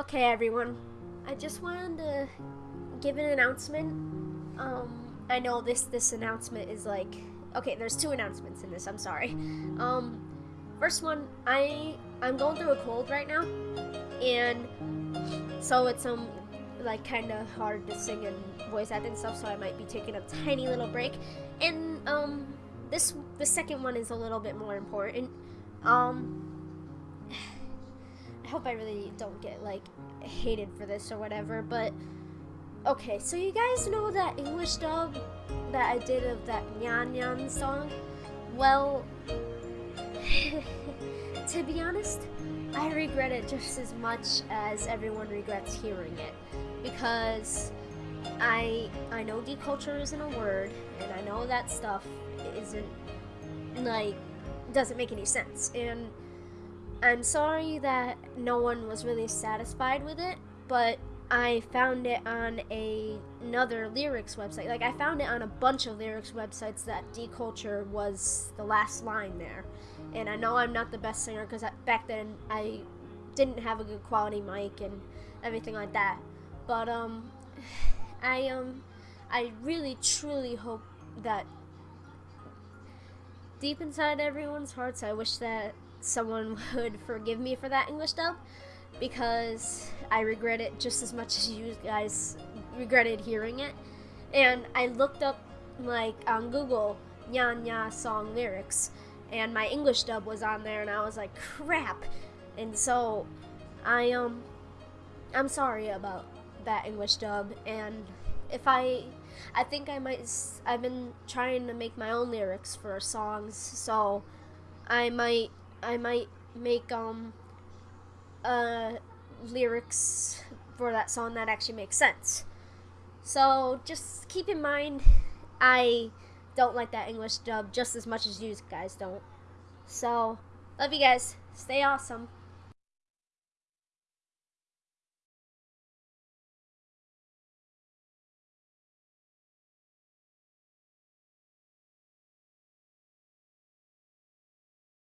Okay, everyone. I just wanted to give an announcement. Um, I know this this announcement is like okay. There's two announcements in this. I'm sorry. Um, first one, I I'm going through a cold right now, and so it's um like kind of hard to sing and voice act and stuff. So I might be taking a tiny little break. And um, this the second one is a little bit more important. Um. Hope I really don't get like hated for this or whatever, but okay, so you guys know that English dub that I did of that Nyan Nyan song? Well, to be honest, I regret it just as much as everyone regrets hearing it because I I know deculture isn't a word and I know that stuff isn't like doesn't make any sense and I'm sorry that no one was really satisfied with it, but I found it on a, another lyrics website. Like I found it on a bunch of lyrics websites that deculture was the last line there. And I know I'm not the best singer because back then I didn't have a good quality mic and everything like that. But um, I um, I really truly hope that deep inside everyone's hearts, I wish that someone would forgive me for that English dub because I regret it just as much as you guys regretted hearing it. And I looked up like on Google Nya Nya song lyrics and my English dub was on there and I was like crap. And so I um I'm sorry about that English dub and if I I think I might I've been trying to make my own lyrics for songs so I might I might make um uh lyrics for that song that actually makes sense. So just keep in mind I don't like that English dub just as much as you guys don't. So love you guys. Stay awesome.